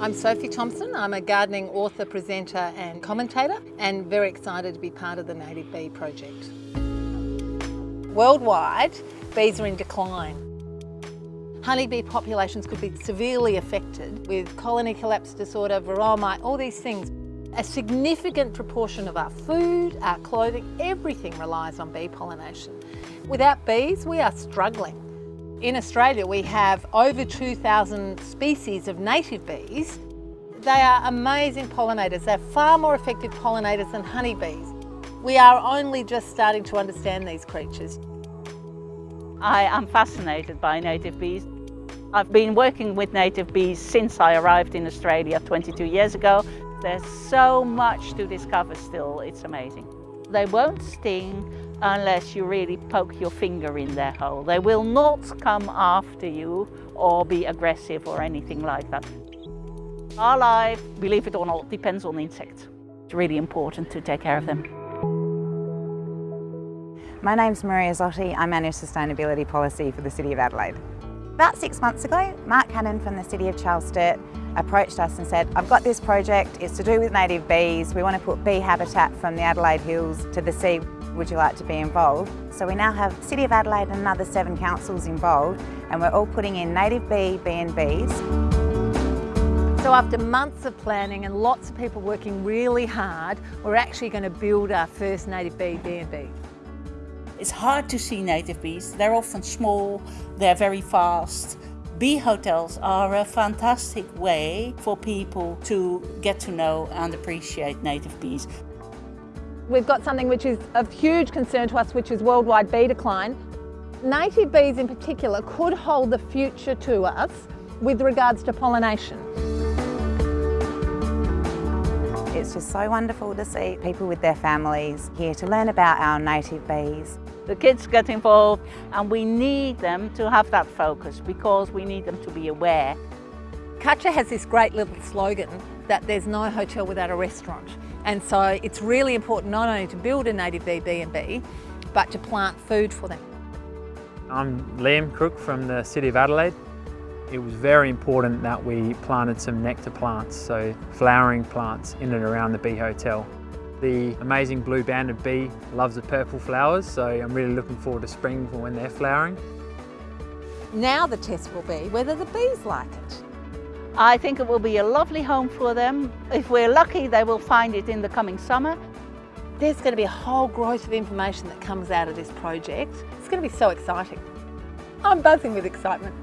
I'm Sophie Thompson. I'm a gardening author, presenter and commentator and very excited to be part of the Native Bee Project. Worldwide, bees are in decline. Honeybee populations could be severely affected with colony collapse disorder, varroa mite, all these things. A significant proportion of our food, our clothing, everything relies on bee pollination. Without bees, we are struggling. In Australia, we have over 2,000 species of native bees. They are amazing pollinators. They're far more effective pollinators than honeybees. We are only just starting to understand these creatures. I am fascinated by native bees. I've been working with native bees since I arrived in Australia 22 years ago. There's so much to discover still, it's amazing. They won't sting unless you really poke your finger in their hole. They will not come after you or be aggressive or anything like that. Our life, believe it or not, depends on insects. It's really important to take care of them. My name's Maria Zotti. I manage sustainability policy for the City of Adelaide. About six months ago, Mark Cannon from the City of Charles Sturt approached us and said, I've got this project, it's to do with native bees. We want to put bee habitat from the Adelaide Hills to the sea. Would you like to be involved? So we now have City of Adelaide and another seven councils involved and we're all putting in native bee B&Bs. So after months of planning and lots of people working really hard, we're actually going to build our first native bee B&B. It's hard to see native bees. They're often small, they're very fast. Bee hotels are a fantastic way for people to get to know and appreciate native bees. We've got something which is of huge concern to us, which is worldwide bee decline. Native bees in particular could hold the future to us with regards to pollination. It's just so wonderful to see people with their families here to learn about our native bees. The kids get involved and we need them to have that focus because we need them to be aware. Katja has this great little slogan that there's no hotel without a restaurant. And so it's really important not only to build a native bee B&B, but to plant food for them. I'm Liam Crook from the City of Adelaide. It was very important that we planted some nectar plants, so flowering plants in and around the bee hotel. The amazing blue banded bee loves the purple flowers, so I'm really looking forward to spring for when they're flowering. Now the test will be whether the bees like it. I think it will be a lovely home for them. If we're lucky, they will find it in the coming summer. There's going to be a whole growth of information that comes out of this project. It's going to be so exciting. I'm buzzing with excitement.